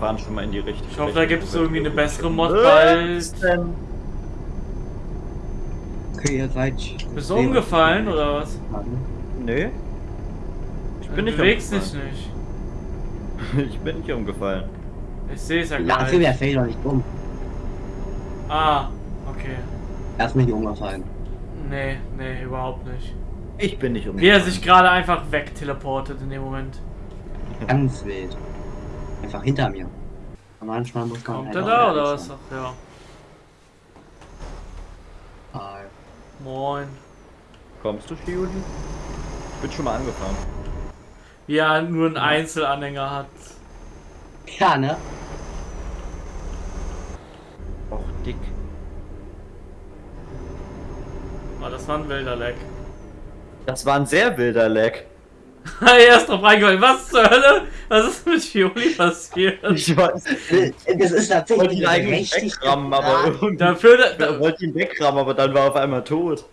fahren schon mal in die richtige Ich hoffe, da gibt es irgendwie eine bessere Mod, Was weil... denn? Okay, ihr seid. Bist du umgefallen oder was? Nee. Ich bin nicht bewegst dich umgefallen. nicht. Ich bin nicht umgefallen. Ich sehe es ja gar nicht. fällt doch nicht um. Ah, okay. Er ist nicht umgefallen. Nee, nee, überhaupt nicht. Ich bin nicht Wie umgefallen. er sich gerade einfach wegteleportet in dem Moment. Ganz wild. Einfach hinter mir. Und manchmal muss man. Kommt halt er auch da oder was? sein. Ach ja. Ah, Moin. Kommst du, Shiuli? Ich bin schon mal angefahren. Wie er nur einen Einzelanhänger hat. Ja, ne? Och, dick. Oh, das war ein wilder Leck. Das war ein sehr wilder Leck. er ist drauf reingefallen. Was zur Hölle? Was ist mit Fioli passiert? Ich weiß. Das ist tatsächlich ihn eigentlich wegrammen, aber. Dafür, Ich da, wollte ihn wegrammen, aber dann war er auf einmal tot.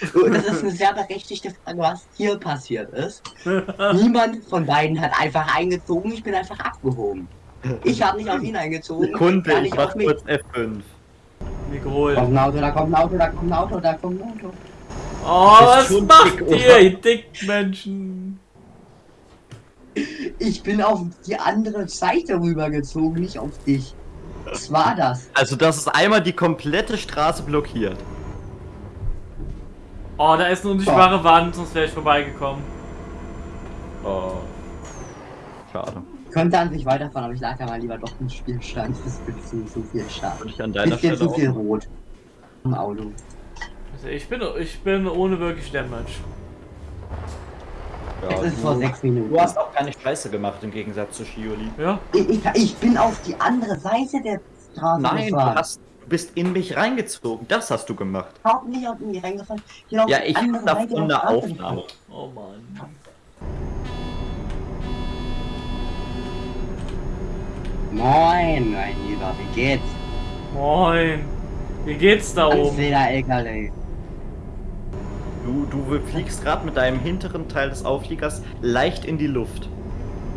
Das ist eine sehr berechtigte Frage, was hier passiert ist. Niemand von beiden hat einfach eingezogen, ich bin einfach abgehoben. Ich habe nicht auf ihn eingezogen. Sekunde, gar ich nicht mach kurz F5. wie Da kommt ein Auto, da kommt ein Auto, da kommt ein Auto, da kommt ein Auto. Oh, was macht ihr, ihr Dickmenschen? Ich bin auf die andere Seite rübergezogen, nicht auf dich. Was war das? Also, das ist einmal die komplette Straße blockiert. Oh, da ist eine unsichtbare Wand, sonst wäre ich vorbeigekommen. Oh. Schade. Ich könnte an sich weiterfahren, aber ich lag ja mal lieber doch im Spielstand. Das ist bisschen zu viel Start. Würde ich an deiner Bisschen Stelle zu viel auch. rot. Im Auto. Also ich bin, ich bin ohne wirklich Damage. Ja, Es ist vor du, sechs Minuten. du hast auch keine Scheiße gemacht im Gegensatz zu Shioli. Ja? Ich, ich, ich bin auf die andere Seite der Straße Nein, du, gefahren. hast, du bist in mich reingezogen. Das hast du gemacht. überhaupt nicht auf mich reingefallen. Ich auf Ja, ich hab Seite davon der eine Aufnahme. Oh Mann. Moin, mein Lieber, wie geht's? Moin. Wie geht's da oben? wieder LKW. Du, du fliegst gerade mit deinem hinteren Teil des Aufliegers leicht in die Luft.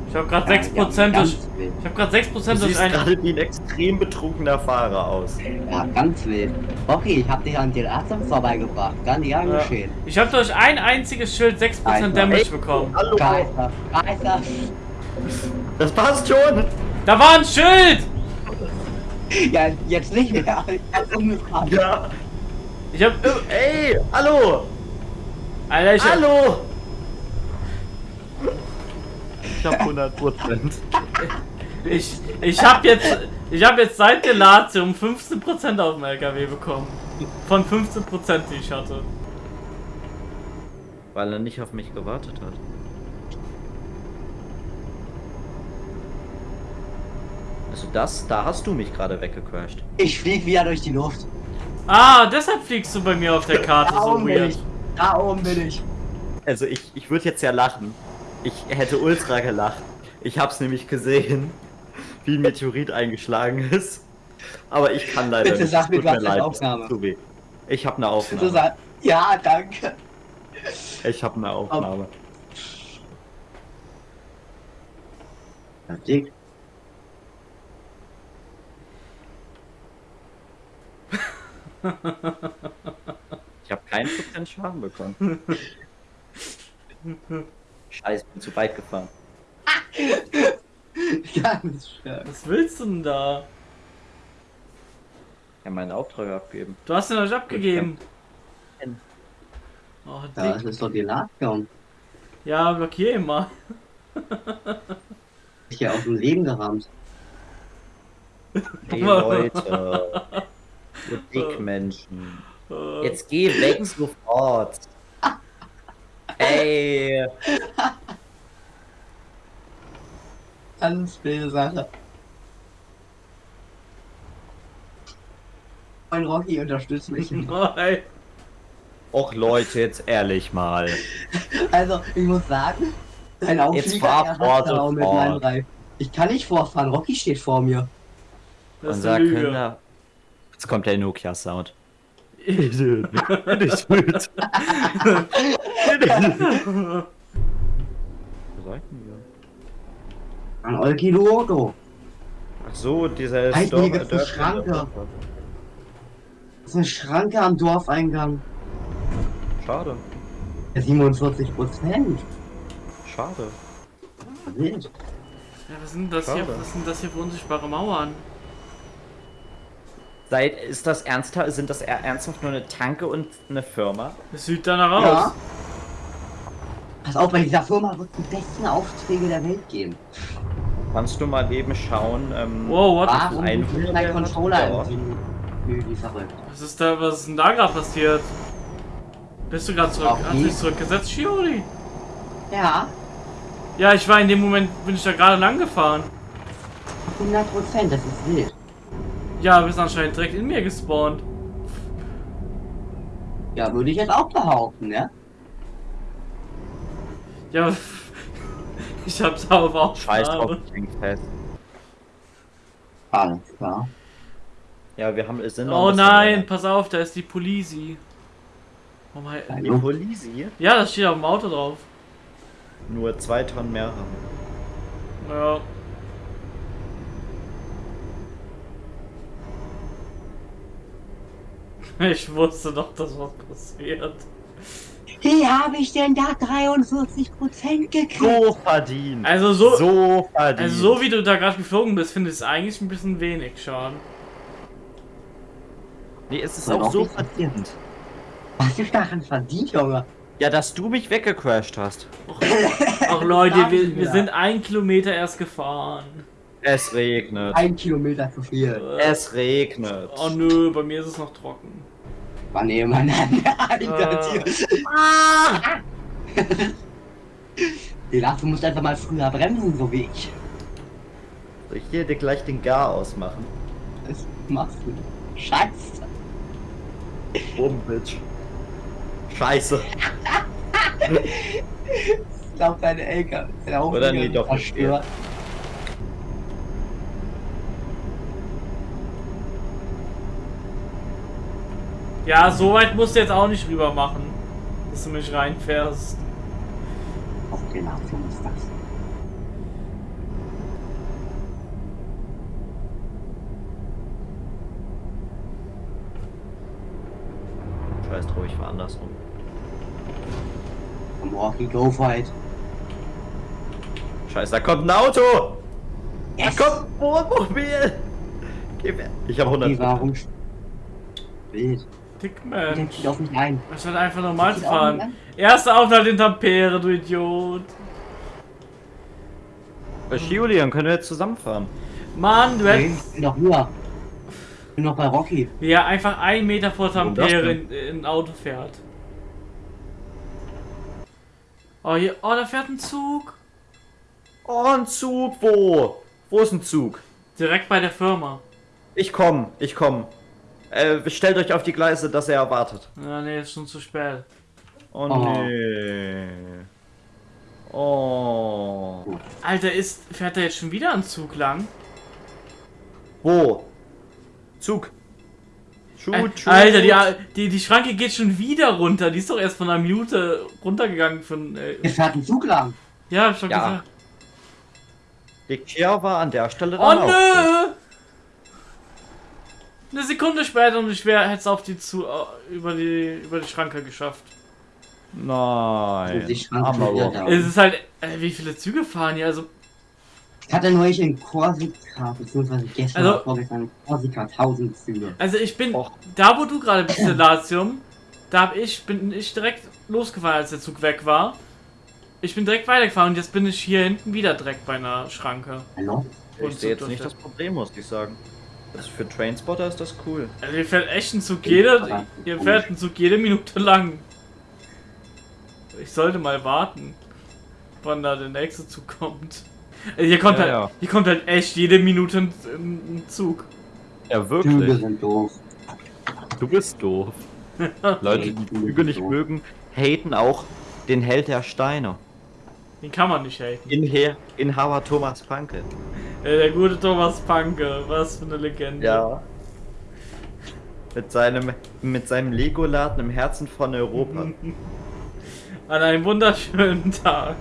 Ich habe gerade Ja, 6% ja, durch. Ich habe gerade 6% Du durch siehst ein. gerade wie ein extrem betrunkener Fahrer aus. Ja, ganz wild. Okay, ich hab dich an den Arzt vorbeigebracht. Gar nicht Ja. angeschehen. Ich habe durch ein einziges Schild 6% Alter. Damage Ey, bekommen. Hallo. Geister, Geister. Das passt schon. Da war ein Schild! Ja, jetzt nicht mehr. Jetzt umgefahren. Ja. Ich hab. Ey, hallo. Alter, ich hab, Hallo. Ich hab 100 Prozent. ich, ich hab jetzt. Ich habe jetzt seit der Latium 15% auf dem LKW bekommen. Von 15%, die ich hatte. Weil er nicht auf mich gewartet hat. Also das, da hast du mich gerade weggecrashed. Ich flieg wieder durch die Luft. Ah, deshalb fliegst du bei mir auf der Karte so weird. Da oben bin ich. Also ich, ich würde jetzt ja lachen. Ich hätte ultra gelacht. Ich hab's nämlich gesehen, wie ein Meteorit eingeschlagen ist. Aber ich kann leider Bitte nicht. sag mir, du hast eine Aufnahme. tut weh. Ich habe eine Aufnahme. sagst, ja, danke. Ich habe eine Aufnahme. Ja, dick. Ich habe keinen Prozent Schaden bekommen. Scheiße, bin zu weit gefahren. Ganz stark. Was willst du denn da? Ich habe meinen Auftrag abgegeben. Du hast ihn euch abgegeben. Oh, Ja, das ist doch die Ladung. Ja, blockier ihn mal. Ich hier auf dem Leben gerammt. Hey Leute. Ihr Dickmenschen. Äh, Jetzt geh weg sofort. Ey. Ganz wilde Sache. Mein Rocky unterstützt mich. Nein. Och Leute, jetzt ehrlich mal. Also, ich muss sagen, dein Auflieger fahr er fort hat da auch mit meinem Reifen. Ich kann nicht vorfahren, Rocky steht vor mir. Das ist Unser. Kinder. Jetzt kommt der Nokia-Sound. Idiot. Nicht gut. Wo seid ihr? An Olki Luoto. So, dieser Halt, Dorf- hier gibt's eine Schranke. Das ist eine Schranke am Dorfeingang. Schade, Ja, 47 Prozent. schade. Wild. Ja, was sind das hier? Schade. Was sind das hier für unsichtbare Mauern? Seid, ist das ernsthaft, sind das er- ernsthaft nur eine Tanke und eine Firma? Das sieht danach aus. Ja. Pass auf, bei dieser Firma wird die besten Aufträge der Welt geben. Kannst du mal eben schauen, ähm, Wow, what? Warum ein mein Controller die verrückt. Was ist da, was ist denn da gerade passiert? Bist du gerade zurück? Auch Hast dich zurückgesetzt, Shiori? Ja, Ja, ich war in dem Moment, bin ich da gerade lang gefahren. 100 Prozent, das ist wild. Ja, bist anscheinend direkt in mir gespawnt. Ja, würde ich jetzt auch behaupten, ne? Ja, ich hab's auf auch Scheiß drauf, fest. Alles klar. Ja, wir haben, es sind noch Oh nein, länger. pass auf, da ist die Polisi. Oh mein, Die Polisi ja, das steht auf dem Auto drauf. nur zwei Tonnen mehr haben. Ja. Ich wusste doch, dass was passiert. Wie habe ich denn da 43 Prozent gekriegt? So verdient. Also so, so verdient. also so wie du da gerade geflogen bist, finde ich es eigentlich ein bisschen wenig schon. Nee, es ist auch auch so verdient. Was ist daran verdient, Junge? Ja, dass du mich weggecrashed hast. Ach Leute, wir, wir sind ein Kilometer erst gefahren. Es regnet. Ein Kilometer zu viel. Es regnet. Oh nö, bei mir ist es noch trocken. Mann, ey, Mann, Alter, Äh. Ah. Lars, du musst einfach mal früher bremsen, so wie ich. Soll ich hier dir gleich den Gar ausmachen? Das machst du. Scheiße. Boom, Bitch. Scheiße. Ich glaube, deine Elke. Deine Oder nee, doch nicht. Ja, so weit musst du jetzt auch nicht rüber machen, dass du mich reinfährst. Auf den Achtung ist das. Scheiß drauf, ich war andersrum. Am Walkie Go Fight. Scheiße, da kommt ein Auto! Yes! Da kommt ein Wohnmobil! Geh weg. Ich habe 100. Die warum? Wild. Der Dickmensch. zieht auf mich ein. Anstatt einfach normal zu fahren. Erster Aufenthalt in Tampere, du Idiot. Bei Shiuli, dann können wir jetzt zusammenfahren. Mann, du Nee, hättest. ich bin noch höher. Ich bin noch bei Rocky. Wie er einfach einen Meter vor Tampere in, in ein Auto fährt. Oh, hier. Oh, da fährt ein Zug. Oh, ein Zug, wo? Wo ist ein Zug? Direkt bei der Firma. Ich komm, ich komm. Äh, stellt euch auf die Gleise, dass er erwartet. Ja, nee, ist schon zu spät. Oh, Oh. nee. Oh. Alter, ist. Fährt da jetzt schon wieder ein Zug lang? Wo? Zug. Shoot, shoot. Alter, die, die, die Schranke geht schon wieder runter. Die ist doch erst von einer Minute runtergegangen von. Äh, Hier fährt ein Zug lang. ja, hab schon Ja. gesagt. Die Kia war an der Stelle Oh dann auch. Eine Sekunde später und ich wäre hätte auf die zu über die über die Schranke geschafft. Nein. Da. Es ist halt, äh, wie viele Züge fahren hier? Also, Ich hatte neulich in Korsika, beziehungsweise gestern Also- oder vorgestern in Korsika 1000 Züge. also ich bin Och. da, wo du gerade bist, Latium, da hab ich bin ich direkt losgefahren, als der Zug weg war. Ich bin direkt weitergefahren und jetzt bin ich hier hinten wieder direkt bei einer Schranke. Hallo? Und Ich sehe jetzt nicht das. Problem, muss ich sagen. Das für Trainspotter ist das cool. Also hier fährt echt ein Zug jede, hier fährt ein Zug jede Minute lang. Ich sollte mal warten, wann da der nächste Zug kommt. Also hier kommt Ja, halt, ja. hier kommt halt echt jede Minute ein, ein Zug. Ja, Züge wirklich. sind doof. Du bist doof. Leute, die Züge Züge nicht doof. mögen, haten auch den Held der Steine. Den kann man nicht haten. In Her Inhaber Thomas Panke. Äh, der gute Thomas Panke, was für eine Legende. Ja. Mit seinem, mit seinem Lego-Laden im Herzen von Europa. An einem wunderschönen Tag.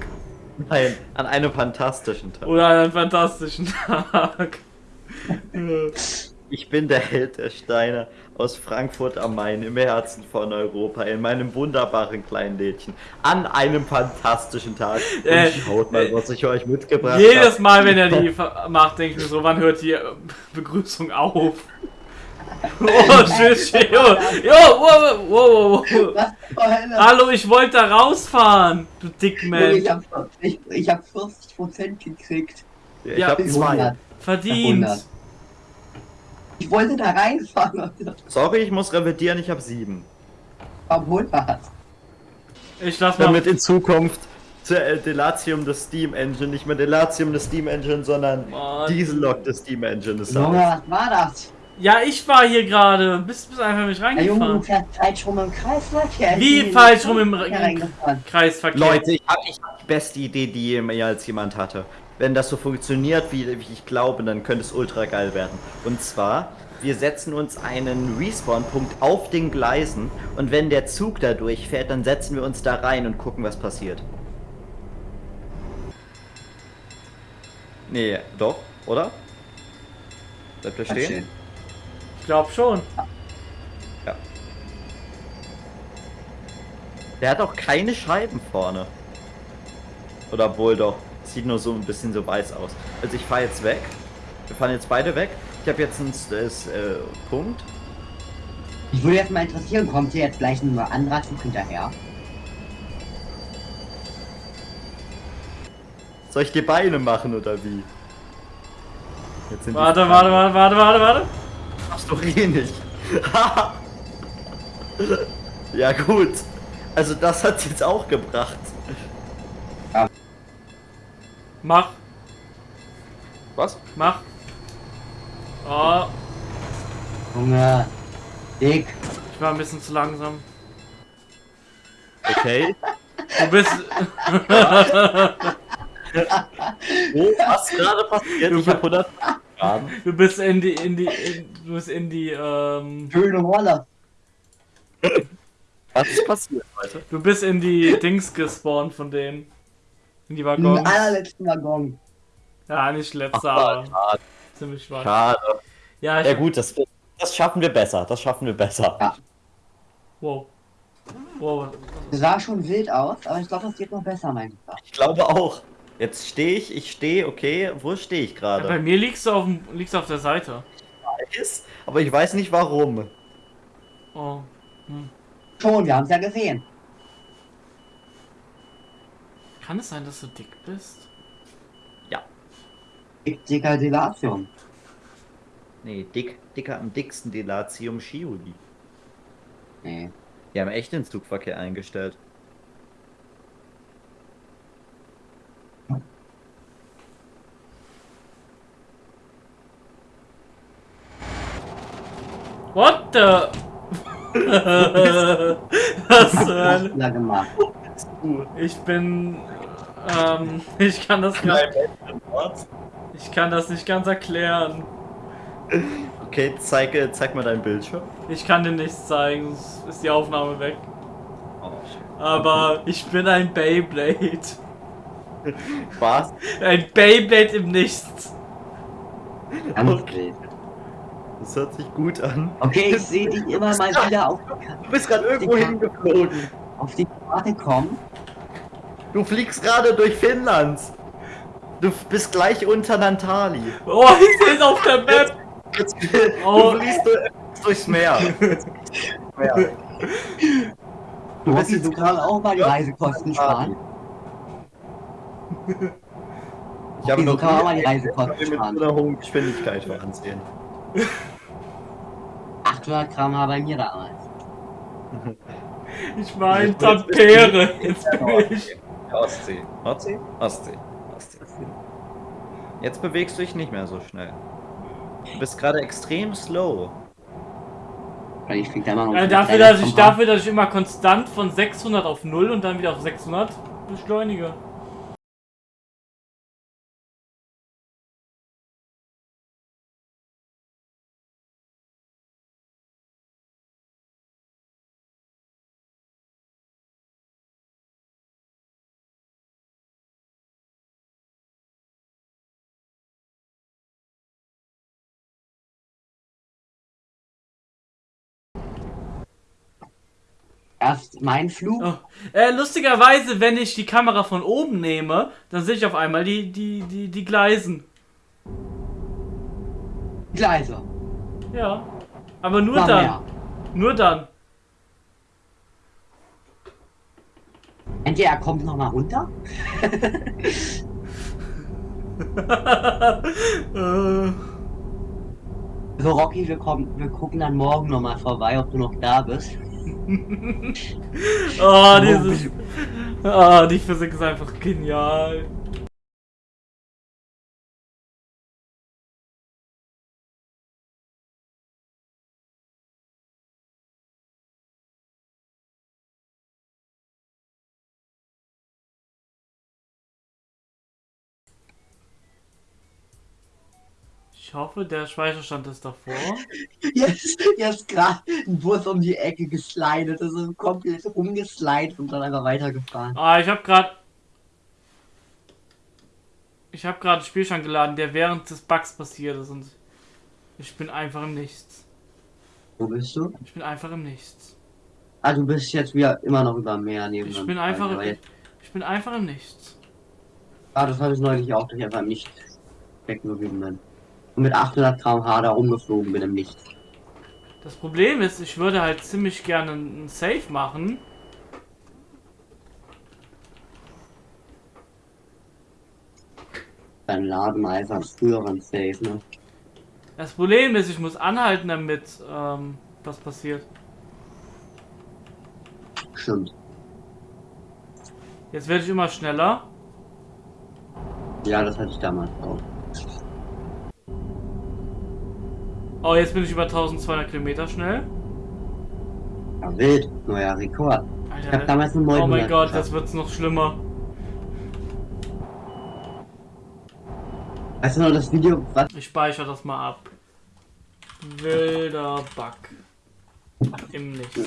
Nein, an einem fantastischen Tag. Oder an einem fantastischen Tag. Ich bin der Held der Steine aus Frankfurt am Main, im Herzen von Europa, in meinem wunderbaren kleinen Lädchen, an einem fantastischen Tag. Und Äh, schaut mal, was ich euch mitgebracht Jedes habe. Mal, wenn er die macht, denke ich mir so, wann hört die äh, Begrüßung auf? Oh, tschüss, jo, jo, wow, wow, wow? Hallo, ich wollte da rausfahren, du Dickman. Ich hab, ich, ich hab 40% gekriegt. Ich Ja, hab zwei. 100. Verdient. 100. Ich wollte da reinfahren Sorry, ich muss revidieren, ich habe sieben. war 100. Ich lass mal. Damit in Zukunft zur äh, Delatium des Steam Engine, nicht mehr Delatium des Steam Engine, sondern Mann. Diesellok des Steam Engine ist Junge, was war das? Ja, ich war hier gerade. Bist, bist einfach nicht Ja, Junge, du reingefahren. fährst falsch rum im Kreisverkehr. Wie Ich bin falsch rum im reingefahren. Kreisverkehr. Leute, ich habe hab die beste Idee, die mehr als jemand hatte. Wenn das so funktioniert, wie, wie ich glaube, dann könnte es ultra geil werden. Und zwar, wir setzen uns einen Respawn-Punkt auf den Gleisen und wenn der Zug da durchfährt, dann setzen wir uns da rein und gucken, was passiert. Nee, doch, oder? Bleibt Ganz stehen? Ich glaub schon. Ja. Der hat auch keine Scheiben vorne. Oder wohl doch. Sieht nur so ein bisschen so weiß aus. Also ich fahre jetzt weg. Wir fahren jetzt beide weg. Ich habe jetzt einen das, äh, Punkt. Ich würde jetzt mal interessieren, kommt hier jetzt gleich ein anderer Zug hinterher? Soll ich dir Beine machen oder wie? Jetzt sind die Warte, warte, warte, warte, warte, warte. Machst doch eh nicht. ja gut. Also das hat jetzt auch gebracht. Mach, Was? mach. Oh, Junge, Dick. ich war ein bisschen zu langsam. Okay. Du bist. Oh, was gerade passiert? Ich habe 100 Grad. Du bist in die, in die, in, du bist in die, ähm, Schöne Rolle. Was ist passiert, Leute? du bist in die Dings gespawnt von denen. In die Im Waggons. allerletzten Waggon. Ja, nicht letzter, aber schade. ziemlich weit. Schade. Ja, ich, Ja gut, das, das schaffen wir besser. Das schaffen wir besser. Ja. wow. Wow. Das sah schon wild aus, aber ich glaube, das geht noch besser, mein Lieber. Ich glaube auch. Jetzt stehe ich, ich stehe, okay, wo stehe ich Ja, bei gerade? mir liegst du auf, dem, liegst du auf der Seite. Ist, aber ich weiß nicht warum. Oh. Hm. Schon, wir haben es ja gesehen. Kann es sein, dass du dick bist? Ja. Dick, dicker Delation. Nee, dick, dicker am dicksten Delatium Shiuli. Nee. Die haben echt den Zugverkehr eingestellt. What the? Was zur Hölle? Hast du da gemacht? Ich bin. Ähm, ich kann das gar, ich kann das nicht ganz erklären. Okay, zeig, äh, zeig mal dein Bildschirm. Ich kann dir nichts zeigen, sonst ist die Aufnahme weg. Oh. Aber ich bin ein Beyblade. Was? Ein Beyblade im Nichts. Okay. Das hört sich gut an. Okay, ich sehe dich immer mal wieder auf, Du bist gerade irgendwo hingeflogen. auf die Karte kommen. Du fliegst gerade durch Finnland. Du bist gleich unter Nantali. Oh, ich sehe es auf der Map. Jetzt, Oh. Du fliegst du- durchs Meer. Meer. Du musst jetzt du gerade auch mal die Ja. Reisekosten sparen. Ich habe Okay, so noch kann man die Reisekosten mit so sparen. einer hohen Geschwindigkeit fahren sehen. 800 Gramm war bei mir damals. Ich war du Tampere. Jetzt bin ich. Ostsee. Ostsee? Ostsee. Ostsee. Jetzt bewegst du dich nicht mehr so schnell. Du bist gerade extrem slow. Weil ich flieg da immer noch Ja, ein dafür, dass ich, dafür, dass ich immer konstant von 600 auf 0 und dann wieder auf 600 beschleunige. Erst mein Flug. Oh. Äh, lustigerweise, wenn ich die Kamera von oben nehme, dann sehe ich auf einmal die, die, die, die Gleisen. Gleise. Ja. Aber nur Noch dann. mehr. Nur dann. Entweder er kommt nochmal runter. äh, So, Rocky, wir, kommen, wir gucken dann morgen nochmal vorbei, ob du noch da bist. Oh, dieses. Ah, die Physik ist einfach genial. Ich hoffe, der Speicherstand ist davor. Jetzt, jetzt gerade ein Bus um die Ecke geslidet. Das ist komplett rumgeslidet und dann einfach weitergefahren. Ah, ich habe gerade. Ich habe gerade einen Spielstand geladen, der während des Bugs passiert ist und ich bin einfach im Nichts. Wo bist du? Ich bin einfach im Nichts. Ah, du bist jetzt wieder immer noch über Meer neben Ich bin einfach, jetzt- ich bin einfach im Nichts. Ah, das habe ich neulich auch, dass ich einfach im Nichts stecken geblieben bin. Und mit 800 km/h da rumgeflogen bin im Nichts. Das Problem ist, ich würde halt ziemlich gerne einen Save machen. Dann laden wir einfach früheren Safe, ne? Das Problem ist, ich muss anhalten, damit ähm, was passiert. Stimmt. Jetzt werde ich immer schneller. Ja, das hatte ich damals auch. Oh, jetzt bin ich über 1200 Kilometer schnell. Ja, wild. Neuer Rekord. Ich habe Alter, damals einen neuen oh mein Gott, jetzt wird's noch schlimmer. Weißt du noch das Video, was Ich speichere das mal ab. Wilder Bug. Im Nichts.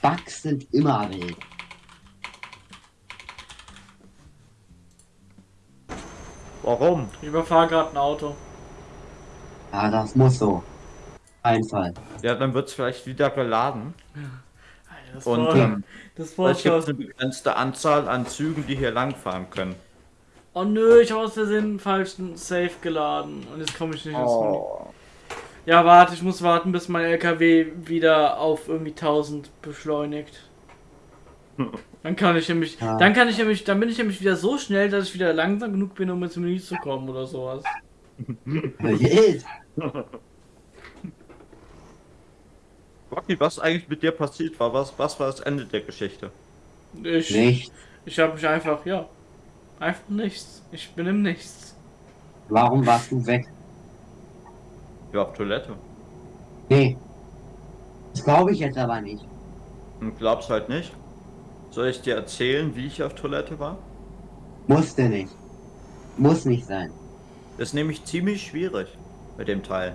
Bugs sind immer wild. Warum? Ich überfahre gerade ein Auto. Ja, das muss so. Einfall. Ja, dann wird es vielleicht wieder geladen. Das Und war, ähm, das weil es gibt war eine begrenzte Anzahl an Zügen, die hier langfahren können. Oh nö, ich habe aus Versehen einen falschen Safe geladen. Und jetzt komme ich nicht ins Menü. Oh. Ja, warte, ich muss warten, bis mein LKW wieder auf irgendwie 1000 beschleunigt. Dann kann ich nämlich, Ja. dann kann ich nämlich, dann bin ich nämlich wieder so schnell, dass ich wieder langsam genug bin, um ins Menü zu kommen oder sowas. Rocky, was eigentlich mit dir passiert war? Was, was war das Ende der Geschichte? Ich, Nicht. ich habe mich einfach, ja, einfach nichts. Ich bin im Nichts. Warum warst du weg? Ja, auf Toilette. Nee. Das glaube ich jetzt aber nicht. Und glaubst halt nicht? Soll ich dir erzählen, wie ich auf Toilette war? Musste nicht. Muss nicht sein. Das ist nämlich ziemlich schwierig mit dem Teil.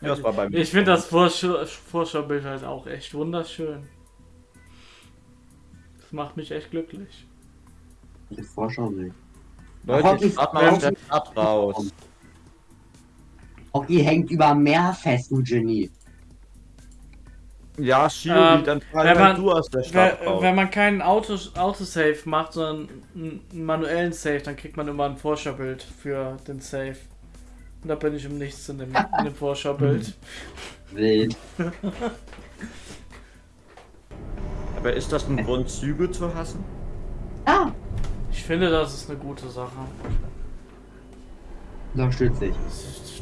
Ja, das war bei mir. Ich finde das Vorschau Vorschaubild halt auch echt wunderschön. Das macht mich echt glücklich. Die Vorschau will. Leute, ich mal aus der Stadt raus. Rocky hängt über Meer fest, du Genie. Ja, Shiri, Ähm, dann fahr wenn halt man- du aus der Stadt Wenn, raus. wenn man keinen Auto, Autosave macht, sondern einen manuellen Save, dann kriegt man immer ein Vorschaubild für den Save. Und da bin ich im Nichts in dem, in dem Vorschaubild. Wild. Aber ist das ein Grund, Züge zu hassen? Ah, Ich finde, das ist eine gute Sache. unterstütze ich.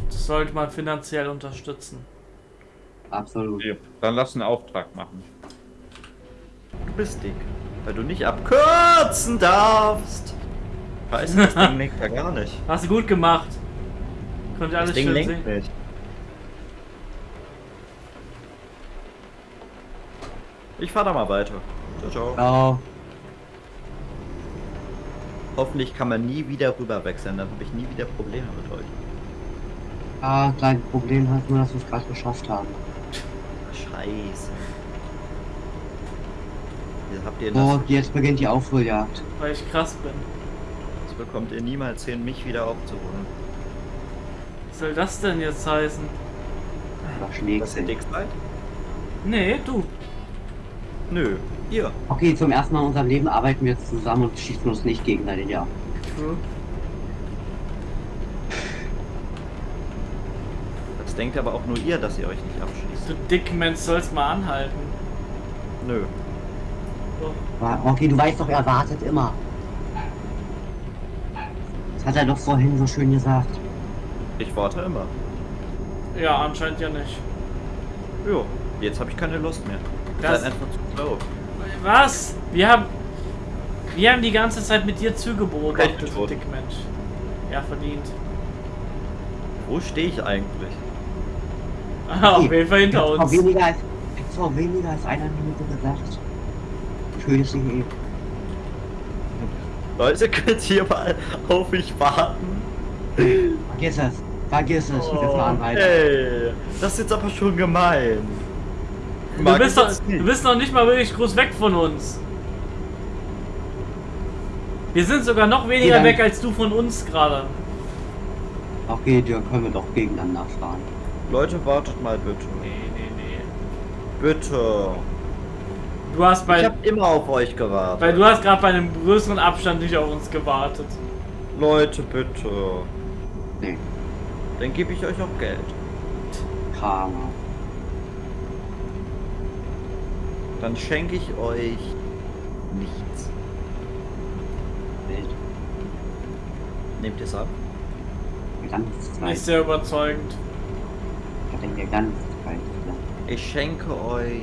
Das sollte man finanziell unterstützen. Absolut. Okay, dann lass einen Auftrag machen. Du bist dick, weil du nicht abkürzen darfst. Du, das Ding lenkt ja gar nicht. Hast du gut gemacht. Könnt ihr Das alles Ding schön lenkt sehen. nicht. Ich fahr da mal weiter. Ciao, ciao. Ciao. Hoffentlich kann man nie wieder rüber wechseln, dann habe ich nie wieder Probleme mit euch. Ah, kleines Problem hast nur, dass wir es gerade geschafft haben. Scheiße. Wie habt ihr Oh, jetzt beginnt die Aufholjagd. Weil ich krass bin. Das bekommt ihr niemals hin, mich wieder aufzuholen. Was soll das denn jetzt heißen? Was schlägt Dass ihr dick seid? Nee, du. Nö, ihr. Okay, zum ersten Mal in unserem Leben arbeiten wir jetzt zusammen und schießen uns nicht gegenseitig ab. True. Das denkt aber auch nur ihr, dass ihr euch nicht abschließt. Du Dickmensch sollst mal anhalten. Nö. Aber, Okay, du weißt doch, er wartet immer. Das hat er doch vorhin so schön gesagt. Ich warte immer. Ja, anscheinend ja nicht. Jo, jetzt habe ich keine Lust mehr. Das- seid einfach zu schlau. Was? Wir haben. Wir haben die ganze Zeit mit dir Recht du. Dickmensch. Ja, verdient. Wo stehe ich eigentlich? Ah, auf jeden Fall hinter Vor uns. weniger als, vor weniger als einer Minute gesagt. Schön ist sie eh. Leute, könnt ihr mal auf mich warten? Vergiss es. Vergiss es. Wir fahren weiter. Ey, das ist jetzt aber schon gemein. Du bist, doch, du bist noch nicht mal wirklich groß weg von uns. Wir sind sogar noch weniger weg als du von uns gerade. Okay, dann können wir doch gegeneinander fahren. Leute, wartet mal bitte. Nee, nee, nee. Bitte. Du hast Ich bei. habe immer auf euch gewartet. Weil du hast gerade bei einem größeren Abstand nicht auf uns gewartet. Leute, bitte. Nee, Dann gebe ich euch auch Geld. Karma. Dann schenke ich euch nichts. Wild. Nehmt ihr es ab? Die ganze Nicht sehr überzeugend. Die ganze Zeit. Ja. Ich schenke euch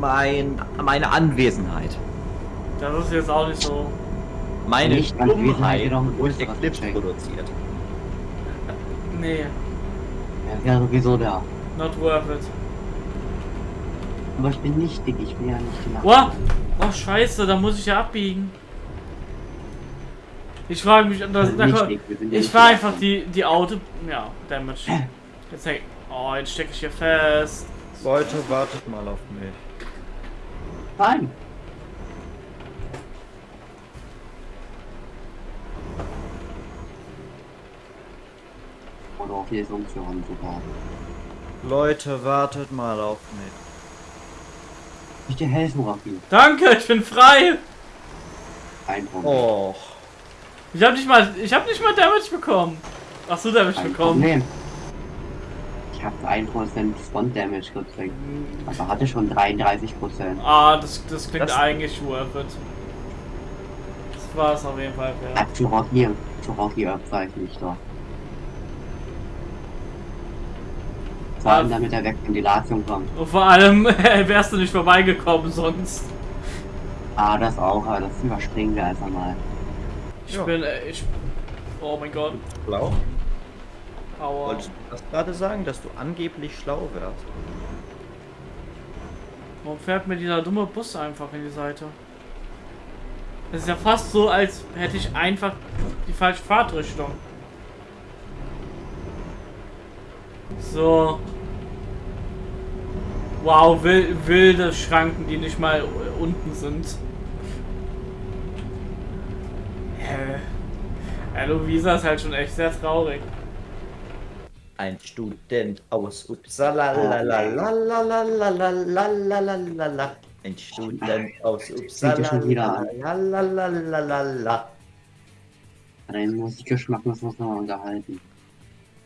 mein, meine Anwesenheit. Das ist jetzt auch nicht so. Meine Nicht Anwesenheit, Dummheit, ich größeres Eclipse produziert. Nee, Er wäre sowieso da. not worth it. Aber ich bin nicht dick, ich bin ja nicht die Nacht. Oh, oh scheiße, da muss ich ja abbiegen. Ich frage mich, da, Also da, kommt- ich war einfach die, die Auto... Ja, Damage. Jetzt häng, Oh, jetzt stecke ich hier fest. Leute, wartet mal auf mich. Nein. Oder auf jedes umzuhören sogar. Leute, wartet mal auf mich. Ich dir helfen, Rocky. Danke, ich bin frei. Kein Problem. Och. Ich hab nicht mal, ich hab nicht mal Damage bekommen. Ach so, Damage Kein bekommen. Problem. Ich habe 1% Spawn Damage gekriegt. Aber hatte schon 33%. Ah, das, das klingt Das- eigentlich worth it. Das war es auf jeden Fall. Ja. Ja, zu Rocky, zu Rocky opfer ich doch. Vor allem damit er weg von die Latium kommt. Und vor allem wärst du nicht vorbeigekommen sonst. Ah, das auch, aber das überspringen wir einfach mal. Ich Ja. bin, äh, ich... Oh mein Gott. Schlau? Aua. Wolltest du das gerade sagen, dass du angeblich schlau wärst? Warum fährt mir dieser dumme Bus einfach in die Seite? Das ist ja fast so, als hätte ich einfach die falsche Fahrtrichtung. So. Wow, wil wilde Schranken, die nicht mal unten sind. Hä? Ja, Luisa ist halt schon echt sehr traurig. Ein Student aus Uppsala, la la la la la la la la la la la la. Ein Student aus Uppsala, ja schon wieder la la la la la la. Deinen Musikgeschmack wir uns nochmal unterhalten.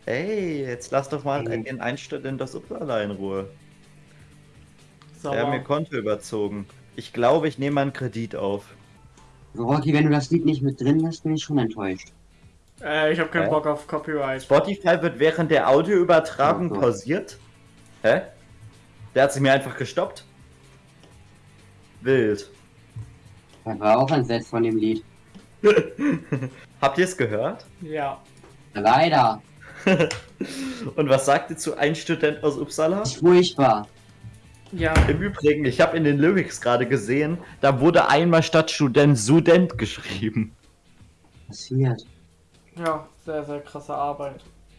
Ey, jetzt lass doch mal Mhm. den einen Student aus Uppsala in Ruhe. So, Der hat mir Konto überzogen. Ich glaube, ich nehme mal einen Kredit auf. Rocky, wenn du das Lied nicht mit drin hast, bin ich schon enttäuscht. Äh, ich habe keinen Hä? Bock auf Copyright. Spotify wird während der Audioübertragung Oh pausiert. Hä? Der hat sich mir einfach gestoppt. Wild. Das war auch ein Set von dem Lied. Habt ihr es gehört? Ja. Leider. Und was sagt ihr zu ein Student aus Uppsala? Furchtbar. Ja. Im Übrigen, ich habe in den Lyrics gerade gesehen, da wurde einmal statt Student Student geschrieben. Passiert. Ja, sehr, sehr krasse Arbeit.